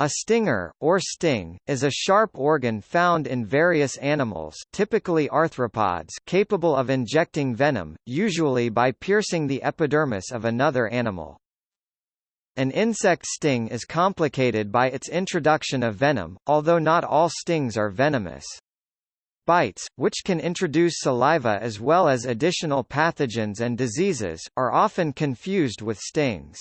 A stinger, or sting, is a sharp organ found in various animals typically arthropods capable of injecting venom, usually by piercing the epidermis of another animal. An insect sting is complicated by its introduction of venom, although not all stings are venomous. Bites, which can introduce saliva as well as additional pathogens and diseases, are often confused with stings.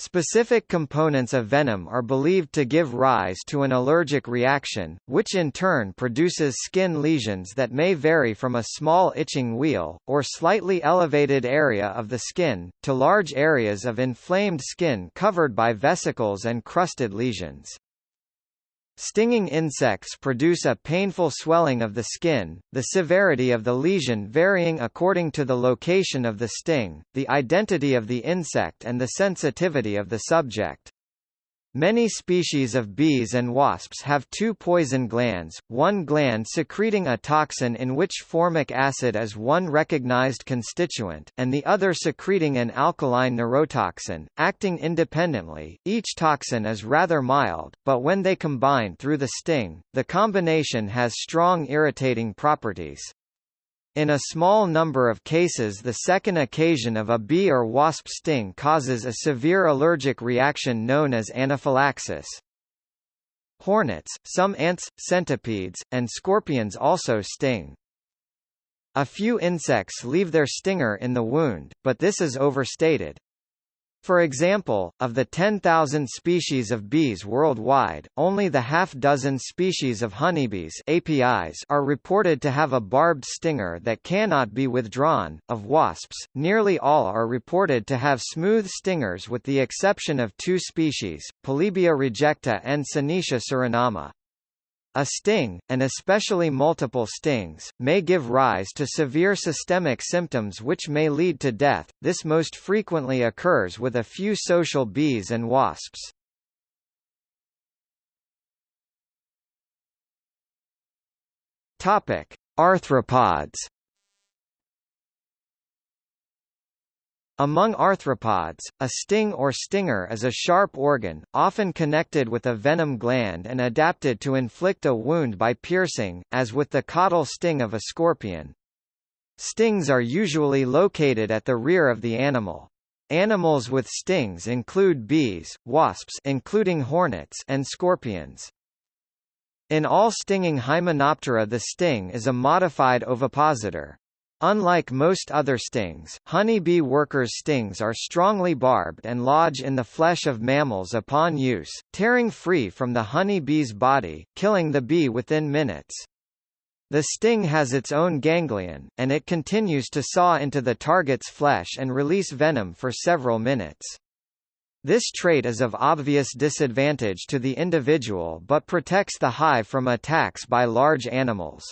Specific components of venom are believed to give rise to an allergic reaction, which in turn produces skin lesions that may vary from a small itching wheal, or slightly elevated area of the skin, to large areas of inflamed skin covered by vesicles and crusted lesions. Stinging insects produce a painful swelling of the skin, the severity of the lesion varying according to the location of the sting, the identity of the insect and the sensitivity of the subject. Many species of bees and wasps have two poison glands, one gland secreting a toxin in which formic acid is one recognized constituent, and the other secreting an alkaline neurotoxin, acting independently. Each toxin is rather mild, but when they combine through the sting, the combination has strong irritating properties. In a small number of cases the second occasion of a bee or wasp sting causes a severe allergic reaction known as anaphylaxis. Hornets, some ants, centipedes, and scorpions also sting. A few insects leave their stinger in the wound, but this is overstated. For example, of the 10,000 species of bees worldwide, only the half-dozen species of honeybees Apis are reported to have a barbed stinger that cannot be withdrawn. Of wasps, nearly all are reported to have smooth stingers with the exception of two species, Polybia rejecta and Synoeca surinama. A sting, and especially multiple stings, may give rise to severe systemic symptoms which may lead to death. This most frequently occurs with a few social bees and wasps. Topic: Arthropods. Among arthropods, a sting or stinger is a sharp organ, often connected with a venom gland and adapted to inflict a wound by piercing, as with the caudal sting of a scorpion. Stings are usually located at the rear of the animal. Animals with stings include bees, wasps including hornets and scorpions. In all stinging Hymenoptera the sting is a modified ovipositor. Unlike most other stings, honeybee workers' stings are strongly barbed and lodge in the flesh of mammals upon use, tearing free from the honey bee's body, killing the bee within minutes. The sting has its own ganglion, and it continues to saw into the target's flesh and release venom for several minutes. This trait is of obvious disadvantage to the individual but protects the hive from attacks by large animals.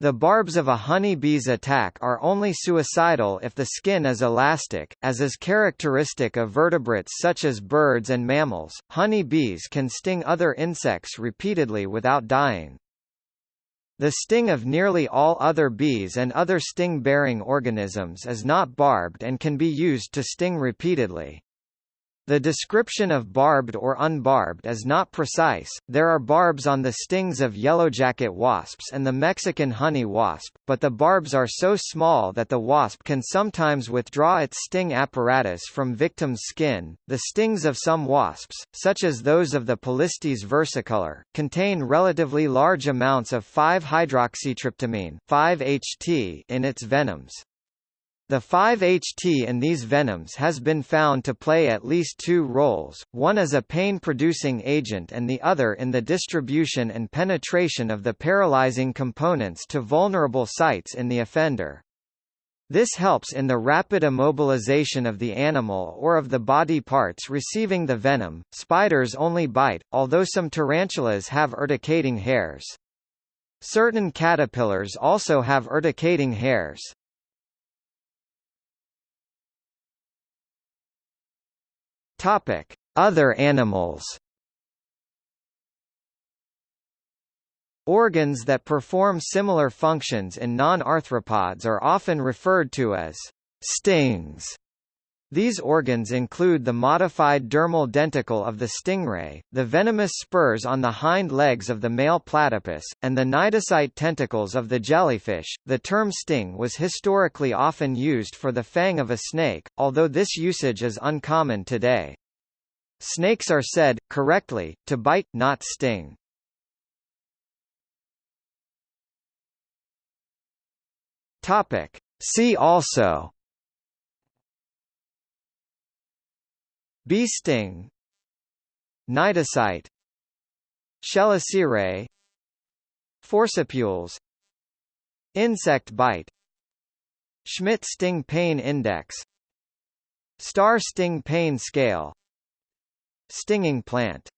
The barbs of a honey bee's attack are only suicidal if the skin is elastic, as is characteristic of vertebrates such as birds and mammals. Honey bees can sting other insects repeatedly without dying. The sting of nearly all other bees and other sting-bearing organisms is not barbed and can be used to sting repeatedly. The description of barbed or unbarbed is not precise. There are barbs on the stings of yellowjacket wasps and the Mexican honey wasp, but the barbs are so small that the wasp can sometimes withdraw its sting apparatus from victim's skin. The stings of some wasps, such as those of the Polistes versicolor, contain relatively large amounts of 5-hydroxytryptamine, 5-HT in its venoms. The 5-HT in these venoms has been found to play at least two roles, one as a pain-producing agent and the other in the distribution and penetration of the paralyzing components to vulnerable sites in the offender. This helps in the rapid immobilization of the animal or of the body parts receiving the venom. Spiders only bite, although some tarantulas have urticating hairs. Certain caterpillars also have urticating hairs. Topic: Other animals. Organs that perform similar functions in non-arthropods are often referred to as stings. These organs include the modified dermal denticle of the stingray, the venomous spurs on the hind legs of the male platypus, and the cnidocyte tentacles of the jellyfish. The term sting was historically often used for the fang of a snake, although this usage is uncommon today. Snakes are said, correctly, to bite, not sting. Topic. See also Bee sting. Cnidocyte Chelicerae Forcipules Insect bite. Schmidt sting pain index. Starr sting pain scale. Stinging plant